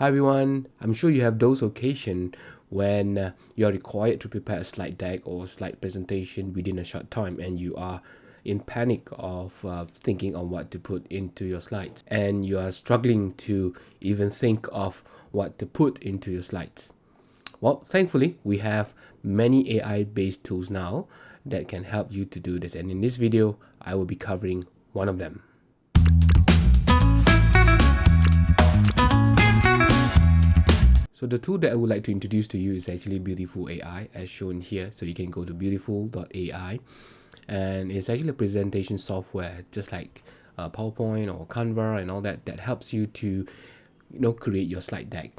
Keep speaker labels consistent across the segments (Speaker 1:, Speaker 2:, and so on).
Speaker 1: Hi everyone, I'm sure you have those occasions when uh, you are required to prepare a slide deck or slide presentation within a short time and you are in panic of uh, thinking on what to put into your slides and you are struggling to even think of what to put into your slides. Well, thankfully, we have many AI-based tools now that can help you to do this and in this video, I will be covering one of them. The tool that I would like to introduce to you is actually Beautiful AI as shown here. So you can go to beautiful.ai and it's actually a presentation software just like uh, PowerPoint or Canva and all that that helps you to you know create your slide deck.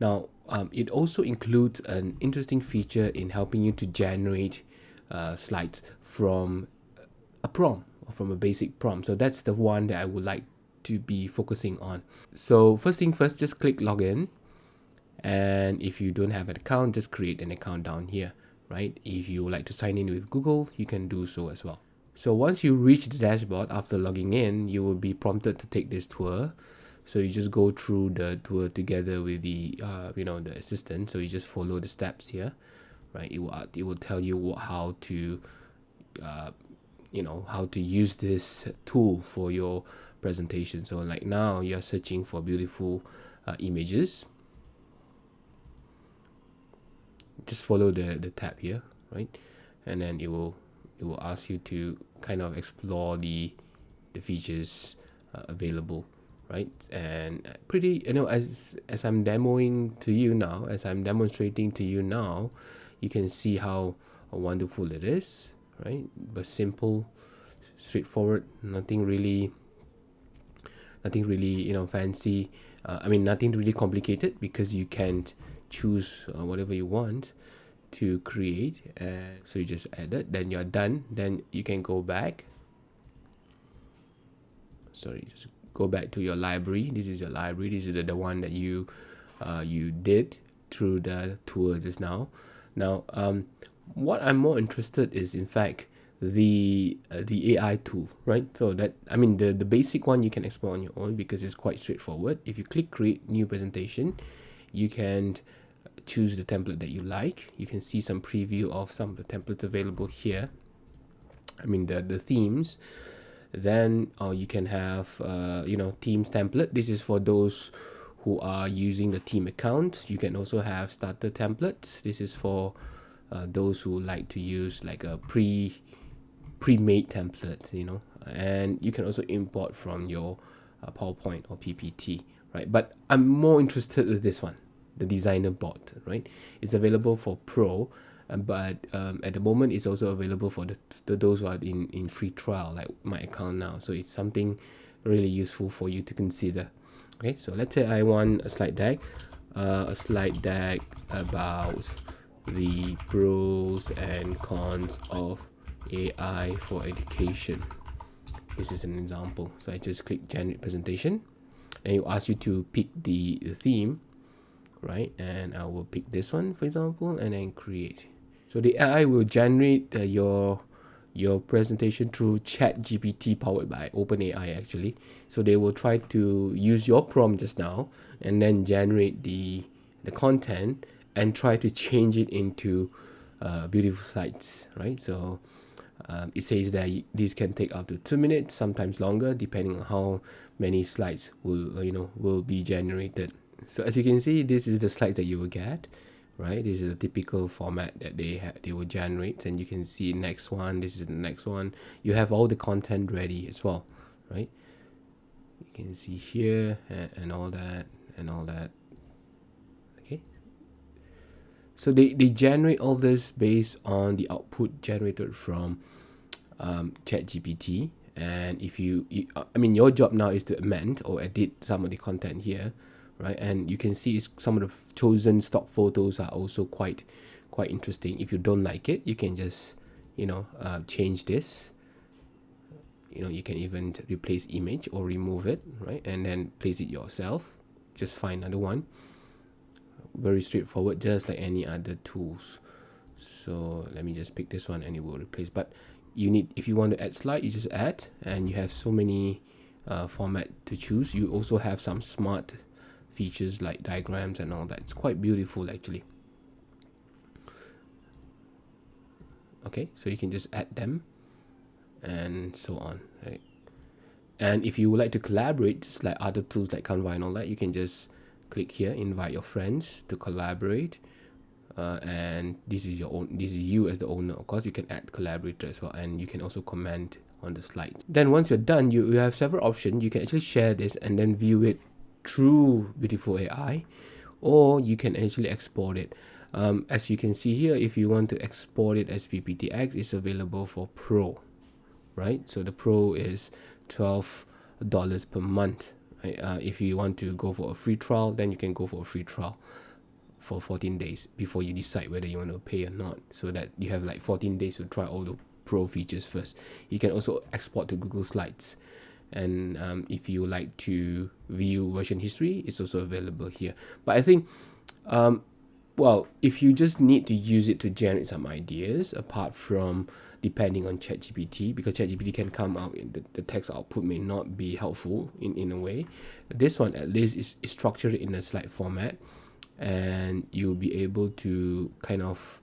Speaker 1: Now um, it also includes an interesting feature in helping you to generate uh, slides from a prompt or from a basic prompt. So that's the one that I would like to be focusing on. So first thing first, just click login and if you don't have an account just create an account down here right? If you like to sign in with google you can do so as well. So once you reach the dashboard after logging in you will be prompted to take this tour. So you just go through the tour together with the uh, you know the assistant. So you just follow the steps here right? It will it will tell you what, how to uh, you know how to use this tool for your presentation. So like now you're searching for beautiful uh, images just follow the the tab here right? And then it will it will ask you to kind of explore the the features uh, available right? And pretty you know as as i'm demoing to you now as i'm demonstrating to you now you can see how wonderful it is right? But simple straightforward nothing really nothing really you know fancy uh, i mean nothing really complicated because you can't choose uh, whatever you want to create uh, so you just add it then you're done then you can go back. Sorry just go back to your library. This is your library. This is the, the one that you uh, you did through the tour just now. Now um, what I'm more interested is in fact the uh, the AI tool right? So that I mean the the basic one you can explore on your own because it's quite straightforward. If you click create new presentation you can choose the template that you like. You can see some preview of some of the templates available here. I mean the the themes. Then uh, you can have uh, you know themes template. This is for those who are using the team account. You can also have starter templates. This is for uh, those who like to use like a pre pre-made template you know. And you can also import from your uh, PowerPoint or PPT right? But I'm more interested with this one the designer bot right? It's available for pro uh, but um, at the moment it's also available for the, the those who are in in free trial like my account now. So it's something really useful for you to consider. Okay so let's say i want a slide deck uh, a slide deck about the pros and cons of ai for education. This is an example. So i just click generate presentation and it asks you to pick the, the theme right? And I will pick this one for example and then create. So the AI will generate uh, your your presentation through ChatGPT powered by OpenAI actually. So they will try to use your prompt just now and then generate the the content and try to change it into uh, beautiful slides right? So um, it says that this can take up to two minutes sometimes longer depending on how many slides will you know will be generated so as you can see this is the slide that you will get right? This is a typical format that they have they will generate and you can see next one this is the next one. You have all the content ready as well right? You can see here and, and all that and all that. Okay? So they, they generate all this based on the output generated from um, ChatGPT. And if you, you I mean your job now is to amend or edit some of the content here right? And you can see some of the chosen stock photos are also quite quite interesting. If you don't like it you can just you know uh, change this. You know you can even replace image or remove it right? And then place it yourself. Just find another one. Very straightforward just like any other tools. So let me just pick this one and it will replace. But you need if you want to add slide you just add. And you have so many uh, format to choose. You also have some smart features like diagrams and all that. It's quite beautiful actually. Okay so you can just add them and so on right? And if you would like to collaborate just like other tools like Canva and all that you can just click here invite your friends to collaborate. Uh, and this is your own this is you as the owner. Of course you can add collaborator as well and you can also comment on the slides. Then once you're done you, you have several options. You can actually share this and then view it through beautiful AI or you can actually export it. Um, as you can see here if you want to export it as PPTX it's available for pro right? So the pro is 12 dollars per month right? uh, if you want to go for a free trial then you can go for a free trial for 14 days before you decide whether you want to pay or not so that you have like 14 days to try all the pro features first. You can also export to google slides and um, if you like to view version history it's also available here but i think um, well if you just need to use it to generate some ideas apart from depending on ChatGPT because ChatGPT can come out in the, the text output may not be helpful in, in a way. This one at least is, is structured in a slide format and you'll be able to kind of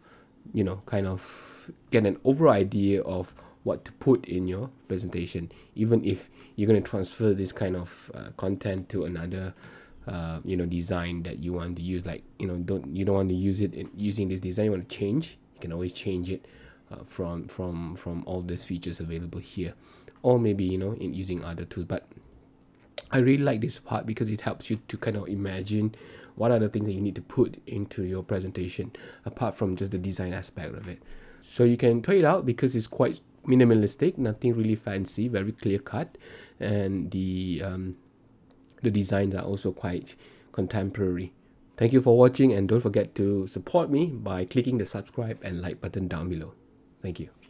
Speaker 1: you know kind of get an overall idea of what to put in your presentation even if you're going to transfer this kind of uh, content to another uh, you know design that you want to use. Like you know don't you don't want to use it in using this design you want to change you can always change it uh, from from from all these features available here. Or maybe you know in using other tools. But I really like this part because it helps you to kind of imagine what are the things that you need to put into your presentation apart from just the design aspect of it. So you can try it out because it's quite minimalistic nothing really fancy very clear cut. And the um, the designs are also quite contemporary. Thank you for watching and don't forget to support me by clicking the subscribe and like button down below. Thank you.